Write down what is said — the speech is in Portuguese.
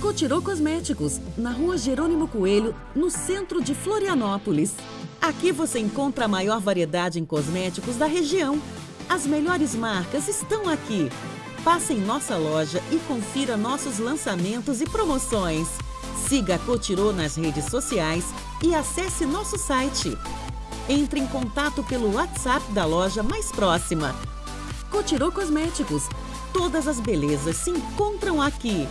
Cotirô Cosméticos, na rua Jerônimo Coelho, no centro de Florianópolis. Aqui você encontra a maior variedade em cosméticos da região. As melhores marcas estão aqui. Passe em nossa loja e confira nossos lançamentos e promoções. Siga a Cotirô nas redes sociais e acesse nosso site. Entre em contato pelo WhatsApp da loja mais próxima. Cotirô Cosméticos. Todas as belezas se encontram aqui.